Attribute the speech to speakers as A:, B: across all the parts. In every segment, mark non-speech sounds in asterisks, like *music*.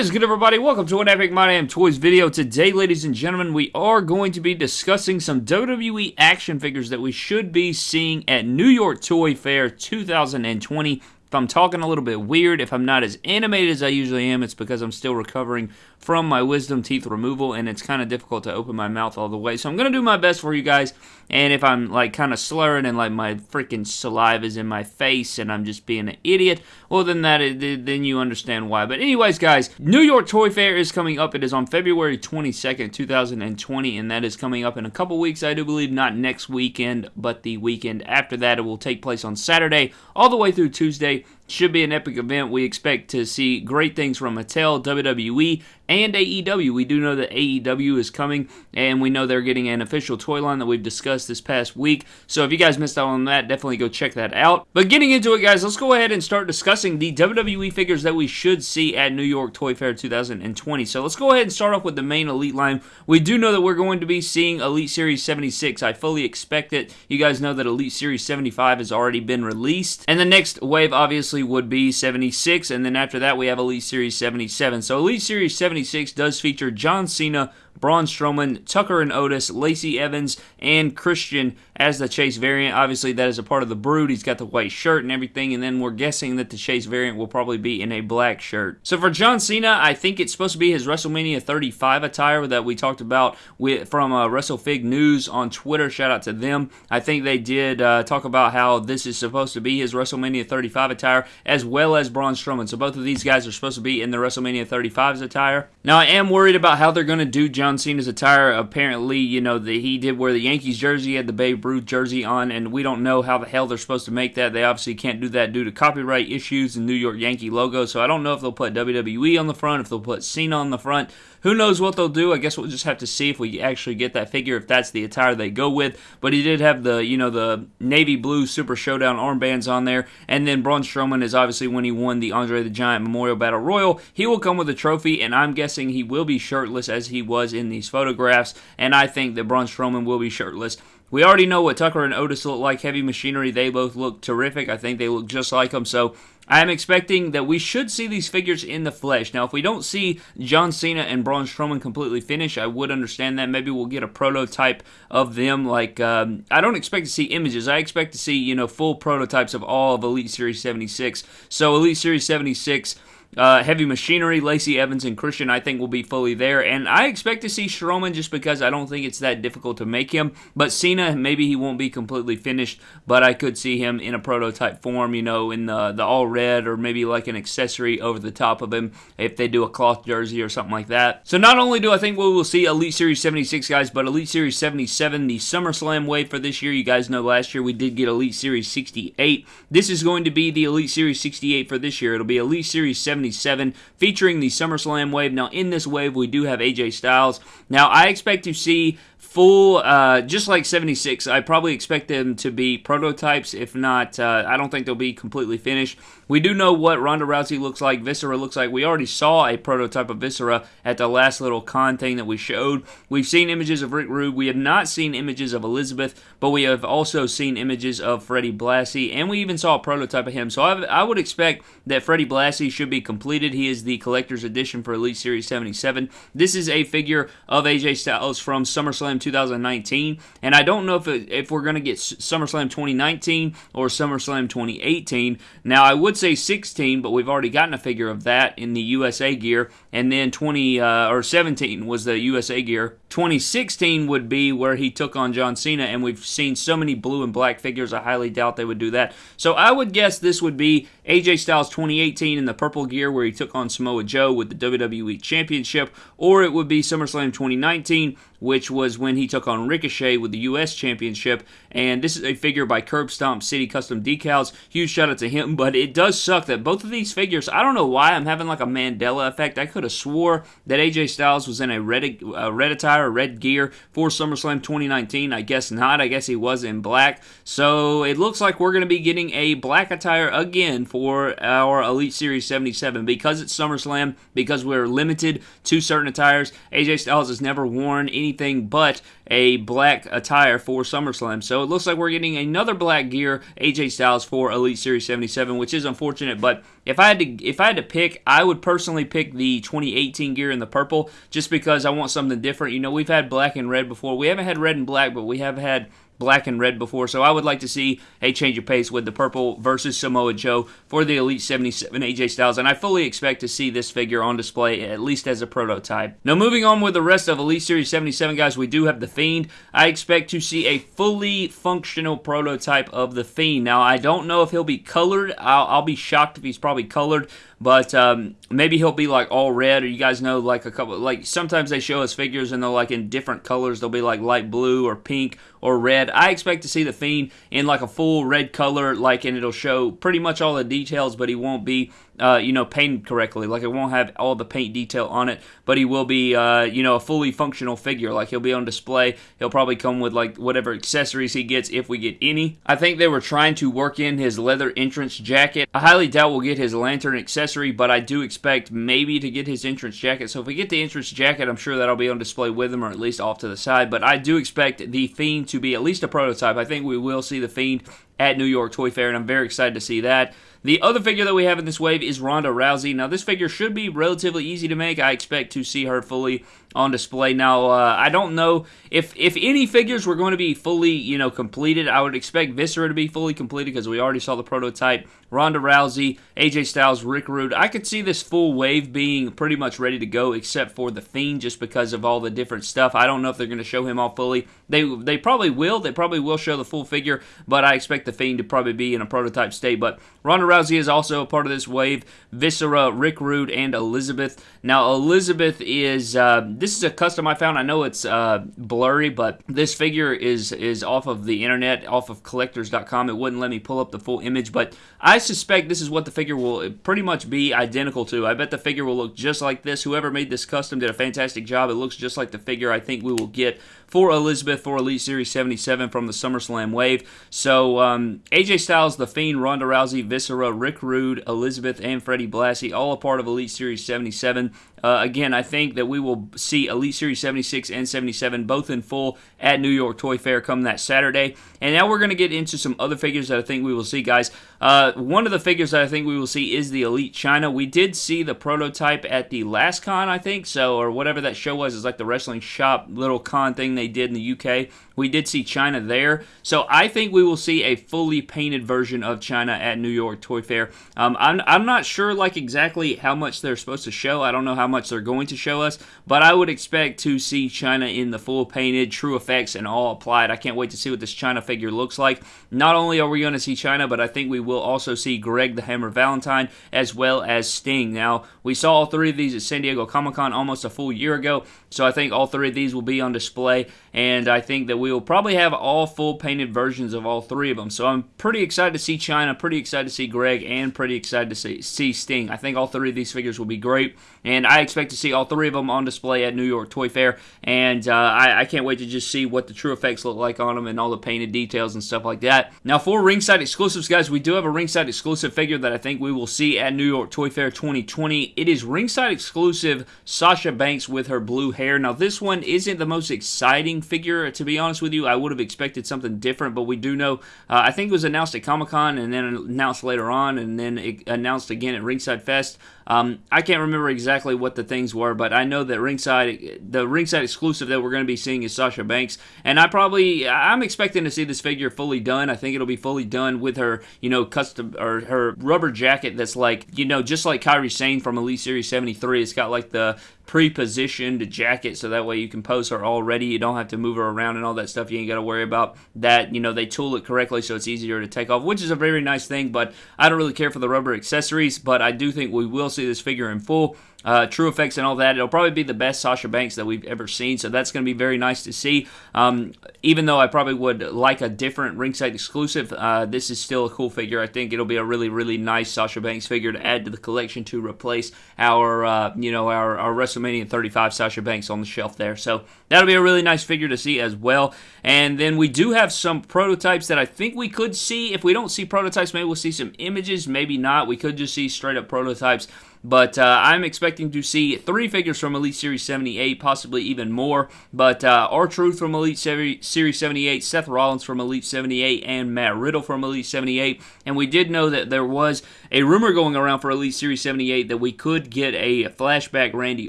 A: is good, everybody? Welcome to an Epic My Damn Toys video. Today, ladies and gentlemen, we are going to be discussing some WWE action figures that we should be seeing at New York Toy Fair 2020. If I'm talking a little bit weird, if I'm not as animated as I usually am, it's because I'm still recovering from my wisdom teeth removal and it's kind of difficult to open my mouth all the way. So I'm going to do my best for you guys. And if I'm like kind of slurring and like my freaking saliva is in my face and I'm just being an idiot, well then that then you understand why. But anyways, guys, New York Toy Fair is coming up. It is on February 22nd, 2020, and that is coming up in a couple weeks. I do believe not next weekend, but the weekend after that. It will take place on Saturday all the way through Tuesday. Should be an epic event. We expect to see great things from Mattel, WWE, and AEW. We do know that AEW is coming, and we know they're getting an official toy line that we've discussed this past week. So if you guys missed out on that, definitely go check that out. But getting into it, guys, let's go ahead and start discussing the WWE figures that we should see at New York Toy Fair 2020. So let's go ahead and start off with the main Elite line. We do know that we're going to be seeing Elite Series 76. I fully expect it. You guys know that Elite Series 75 has already been released. And the next wave, obviously, would be 76. And then after that, we have Elite Series 77. So Elite Series 76 does feature John Cena, Braun Strowman, Tucker and Otis, Lacey Evans, and Christian as the Chase variant. Obviously, that is a part of the brood. He's got the white shirt and everything, and then we're guessing that the Chase variant will probably be in a black shirt. So for John Cena, I think it's supposed to be his WrestleMania 35 attire that we talked about with from uh, WrestleFig News on Twitter. Shout out to them. I think they did uh, talk about how this is supposed to be his WrestleMania 35 attire, as well as Braun Strowman. So both of these guys are supposed to be in the WrestleMania 35's attire. Now I am worried about how they're going to do John Cena's attire. Apparently, you know, the, he did wear the Yankees jersey, had the Babe Ruth jersey on, and we don't know how the hell they're supposed to make that. They obviously can't do that due to copyright issues and New York Yankee logo, so I don't know if they'll put WWE on the front, if they'll put Cena on the front. Who knows what they'll do? I guess we'll just have to see if we actually get that figure, if that's the attire they go with. But he did have the, you know, the navy blue Super Showdown armbands on there. And then Braun Strowman is obviously when he won the Andre the Giant Memorial Battle Royal, he will come with a trophy, and I'm guessing he will be shirtless as he was in these photographs. And I think that Braun Strowman will be shirtless. We already know what Tucker and Otis look like. Heavy Machinery, they both look terrific. I think they look just like them. So I am expecting that we should see these figures in the flesh. Now, if we don't see John Cena and Braun Strowman completely finish, I would understand that. Maybe we'll get a prototype of them. Like, um, I don't expect to see images. I expect to see, you know, full prototypes of all of Elite Series 76. So, Elite Series 76 uh, Heavy Machinery, Lacey Evans, and Christian, I think, will be fully there. And I expect to see Strowman just because I don't think it's that difficult to make him. But Cena, maybe he won't be completely finished, but I could see him in a prototype form, you know, in the, the all red or maybe like an accessory over the top of him if they do a cloth jersey or something like that. So not only do I think we will see Elite Series 76 guys, but Elite Series 77, the SummerSlam wave for this year. You guys know last year we did get Elite Series 68. This is going to be the Elite Series 68 for this year. It'll be Elite Series 77 77 featuring the SummerSlam wave. Now, in this wave, we do have AJ Styles. Now, I expect to see full, uh, just like 76, I probably expect them to be prototypes. If not, uh, I don't think they'll be completely finished. We do know what Ronda Rousey looks like, Viscera looks like. We already saw a prototype of Viscera at the last little con thing that we showed. We've seen images of Rick Rude. We have not seen images of Elizabeth, but we have also seen images of Freddie Blassie, and we even saw a prototype of him. So I, I would expect that Freddie Blassie should be completed. He is the collector's edition for Elite Series 77. This is a figure of AJ Styles from SummerSlam 2019, and I don't know if, it, if we're going to get SummerSlam 2019 or SummerSlam 2018. Now, I would say 16, but we've already gotten a figure of that in the USA gear. And then 20 uh, or 17 was the USA gear. 2016 would be where he took on John Cena, and we've seen so many blue and black figures. I highly doubt they would do that. So I would guess this would be AJ Styles 2018 in the purple gear where he took on Samoa Joe with the WWE Championship, or it would be SummerSlam 2019 which was when he took on Ricochet with the U.S. Championship. And this is a figure by Curb Stomp City Custom Decals. Huge shout out to him, *laughs* but it does suck that both of these figures, I don't know why I'm having like a Mandela effect. I could have swore that AJ Styles was in a red, uh, red attire, red gear for SummerSlam 2019. I guess not. I guess he was in black. So it looks like we're going to be getting a black attire again for our Elite Series 77 because it's SummerSlam, because we're limited to certain attires. AJ Styles has never worn anything but a black attire for SummerSlam. So it looks like we're getting another black gear AJ Styles for Elite Series 77, which is unfortunate. But if I had to, if I had to pick, I would personally pick the 2018 gear in the purple, just because I want something different. You know, we've had black and red before. We haven't had red and black, but we have had black and red before. So I would like to see a change of pace with the purple versus Samoa Joe for the Elite 77 AJ Styles. And I fully expect to see this figure on display, at least as a prototype. Now, moving on with the rest of Elite Series 77, guys, we do have the Fiend. I expect to see a fully functional prototype of the Fiend. Now, I don't know if he'll be colored. I'll, I'll be shocked if he's probably colored but um, maybe he'll be like all red or you guys know like a couple like sometimes they show us figures and they're like in different colors. They'll be like light blue or pink or red. I expect to see the fiend in like a full red color like and it'll show pretty much all the details but he won't be uh, you know, painted correctly. Like it won't have all the paint detail on it, but he will be, uh, you know, a fully functional figure. Like he'll be on display. He'll probably come with like whatever accessories he gets if we get any. I think they were trying to work in his leather entrance jacket. I highly doubt we'll get his lantern accessory, but I do expect maybe to get his entrance jacket. So if we get the entrance jacket, I'm sure that'll be on display with him or at least off to the side. But I do expect the Fiend to be at least a prototype. I think we will see the Fiend at New York Toy Fair, and I'm very excited to see that. The other figure that we have in this wave is Ronda Rousey. Now, this figure should be relatively easy to make. I expect to see her fully on display. Now, uh, I don't know if if any figures were going to be fully, you know, completed. I would expect Viscera to be fully completed because we already saw the prototype. Ronda Rousey, AJ Styles, Rick Rude. I could see this full wave being pretty much ready to go, except for the Fiend, just because of all the different stuff. I don't know if they're going to show him all fully. They they probably will. They probably will show the full figure, but I expect the Fiend to probably be in a prototype state. But Ronda Rousey is also a part of this wave. Viscera, Rick Rude, and Elizabeth. Now Elizabeth is. Uh, this is a custom I found. I know it's uh, blurry, but this figure is is off of the internet, off of collectors.com. It wouldn't let me pull up the full image, but I suspect this is what the figure will pretty much be identical to. I bet the figure will look just like this. Whoever made this custom did a fantastic job. It looks just like the figure I think we will get for Elizabeth for Elite Series 77 from the SummerSlam wave. So um, AJ Styles, The Fiend, Ronda Rousey, Viscera, Rick Rude, Elizabeth, and Freddie Blassie, all a part of Elite Series 77. Uh, again, I think that we will see Elite Series 76 and 77 both in full at New York Toy Fair come that Saturday. And now we're going to get into some other figures that I think we will see, guys. Uh, one of the figures that I think we will see is the Elite Chyna. We did see the prototype at the last con, I think, so or whatever that show was. It's like the wrestling shop little con thing they did in the UK. We did see Chyna there, so I think we will see a fully painted version of Chyna at New York Toy Fair. Um, I'm I'm not sure like exactly how much they're supposed to show. I don't know how much they're going to show us, but I would expect to see Chyna in the full painted, true effects, and all applied. I can't wait to see what this Chyna figure looks like. Not only are we going to see Chyna, but I think we will also see Greg the Hammer Valentine as well as Sting. Now, we saw all three of these at San Diego Comic Con almost a full year ago, so I think all three of these will be on display, and I think that we will probably have all full painted versions of all three of them. So I'm pretty excited to see Chyna, pretty excited to see Greg, and pretty excited to see, see Sting. I think all three of these figures will be great, and I expect to see all three of them on display at New York Toy Fair, and uh, I, I can't wait to just see what the true effects look like on them and all the painted details and stuff like that. Now, for ringside exclusives, guys, we do have a ringside exclusive figure that I think we will see at New York Toy Fair 2020. It is ringside exclusive Sasha Banks with her blue hair. Now, this one isn't the most exciting figure, to be honest with you. I would have expected something different, but we do know, uh, I think it was announced at Comic Con and then announced later on and then it announced again at Ringside Fest. Um, I can't remember exactly what the things were, but I know that ringside, the ringside exclusive that we're going to be seeing is Sasha Banks, and I probably, I'm expecting to see this figure fully done. I think it'll be fully done with her, you know, custom or her rubber jacket that's like, you know, just like Kairi Sane from Elite Series 73. It's got like the pre-positioned jacket so that way you can pose her already. You don't have to move her around and all that stuff. You ain't got to worry about that. You know they tool it correctly so it's easier to take off which is a very nice thing but i don't really care for the rubber accessories but i do think we will see this figure in full uh, true effects and all that. It'll probably be the best Sasha Banks that we've ever seen, so that's going to be very nice to see. Um, even though I probably would like a different ringside exclusive, uh, this is still a cool figure. I think it'll be a really, really nice Sasha Banks figure to add to the collection to replace our, uh, you know, our, our WrestleMania 35 Sasha Banks on the shelf there. So that'll be a really nice figure to see as well. And then we do have some prototypes that I think we could see. If we don't see prototypes, maybe we'll see some images. Maybe not. We could just see straight up prototypes But uh, I'm expecting to see three figures from Elite Series 78, possibly even more. But uh, R-Truth from Elite Series 78, Seth Rollins from Elite 78, and Matt Riddle from Elite 78. And we did know that there was a rumor going around for Elite Series 78 that we could get a flashback Randy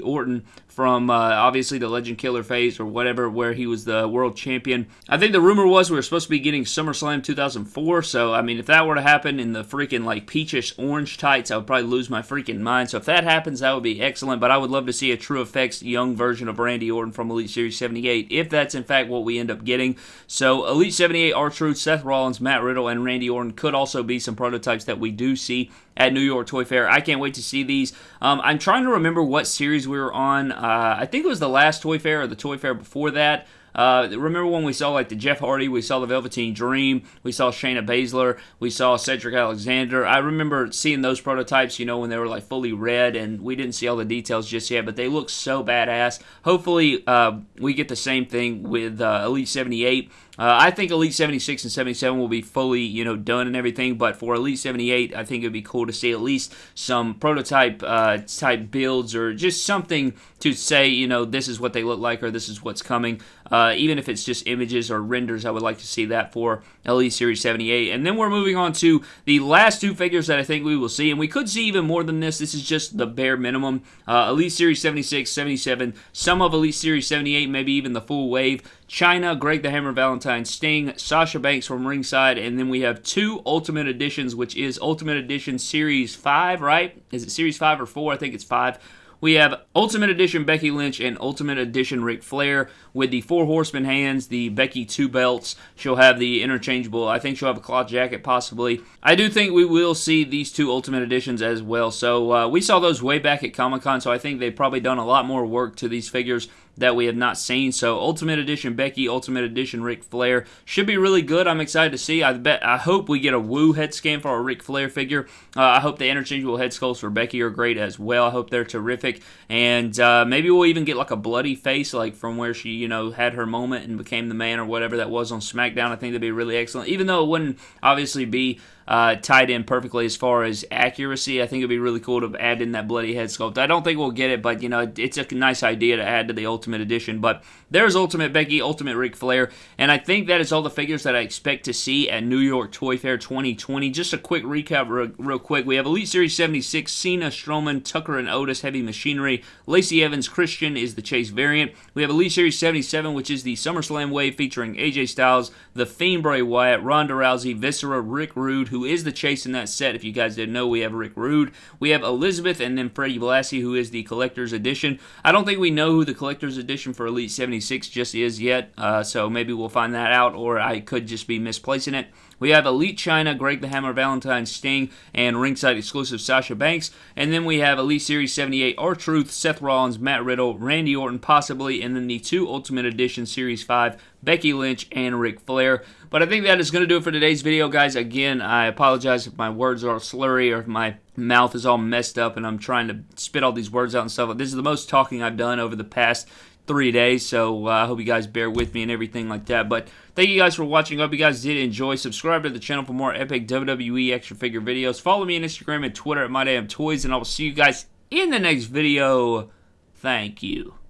A: Orton from uh, obviously the Legend Killer phase or whatever, where he was the world champion. I think the rumor was we were supposed to be getting SummerSlam 2004. So, I mean, if that were to happen in the freaking like peachish orange tights, I would probably lose my freaking mind. So, if that happens, that would be excellent. But I would love to see a True Effects young version of Randy Orton from Elite Series 78, if that's in fact what we end up getting. So, Elite 78, R-Truth, Seth Rollins, Matt Riddle, and Randy Orton could also be some prototypes that we do see at New York Toy Fair. I can't wait to see these. Um, I'm trying to remember what series we were on. Uh, I think it was the last Toy Fair or the Toy Fair before that. Uh, remember when we saw like the Jeff Hardy, we saw the Velveteen Dream, we saw Shayna Baszler, we saw Cedric Alexander. I remember seeing those prototypes, you know, when they were like fully red, and we didn't see all the details just yet, but they look so badass. Hopefully, uh, we get the same thing with uh, Elite 78. Uh, I think Elite 76 and 77 will be fully, you know, done and everything, but for Elite 78, I think it would be cool to see at least some prototype uh, type builds or just something to say, you know, this is what they look like or this is what's coming. Uh, even if it's just images or renders, I would like to see that for Elite Series 78. And then we're moving on to the last two figures that I think we will see, and we could see even more than this. This is just the bare minimum. Uh, Elite Series 76, 77, some of Elite Series 78, maybe even the full wave. Chyna, Greg the Hammer Valentine, Sting, Sasha Banks from ringside, and then we have two Ultimate Editions, which is Ultimate Edition Series 5, right? Is it Series 5 or 4? I think it's 5 we have Ultimate Edition Becky Lynch and Ultimate Edition Ric Flair with the Four Horsemen hands, the Becky two belts. She'll have the interchangeable. I think she'll have a cloth jacket possibly. I do think we will see these two Ultimate Editions as well. So uh, we saw those way back at Comic Con, so I think they've probably done a lot more work to these figures that we have not seen. So Ultimate Edition Becky, Ultimate Edition Ric Flair should be really good. I'm excited to see. I bet I hope we get a Woo head scan for our Ric Flair figure. Uh, I hope the interchangeable head sculpts for Becky are great as well. I hope they're terrific, and uh, maybe we'll even get like a bloody face like from where she you know had her moment and became the man or whatever that was on SmackDown. I think that'd be really excellent. Even though it wouldn't obviously be uh, tied in perfectly as far as accuracy. I think it'd be really cool to add in that bloody head sculpt. I don't think we'll get it, but you know, it's a nice idea to add to the Ultimate Edition. But there's Ultimate Becky, Ultimate Ric Flair, and I think that is all the figures that I expect to see at New York Toy Fair 2020. Just a quick recap, real, real quick. We have Elite Series 76, Cena, Strowman, Tucker and Otis, Heavy Machinery, Lacey Evans, Christian is the Chase variant. We have Elite Series 77, which is the SummerSlam wave featuring AJ Styles, The Fiend Bray Wyatt, Ronda Rousey, Viscera, Rick Rude, who is the chase in that set. If you guys didn't know, we have Rick Rude. We have Elizabeth and then Freddie Blassie, who is the collector's edition. I don't think we know who the collector's edition for Elite 76 just is yet, uh, so maybe we'll find that out, or I could just be misplacing it. We have Elite Chyna, Greg the Hammer, Valentine Sting, and ringside exclusive Sasha Banks. And then we have Elite Series 78 R-Truth, Seth Rollins, Matt Riddle, Randy Orton, possibly, and then the two Ultimate Edition Series 5, Becky Lynch and Ric Flair. But I think that is going to do it for today's video, guys. Again, I apologize if my words are slurry or if my mouth is all messed up and I'm trying to spit all these words out and stuff. This is the most talking I've done over the past three days. So uh, I hope you guys bear with me and everything like that. But thank you guys for watching. I hope you guys did enjoy. Subscribe to the channel for more epic WWE action figure videos. Follow me on Instagram and Twitter at MyDamnToys, and I will see you guys in the next video. Thank you.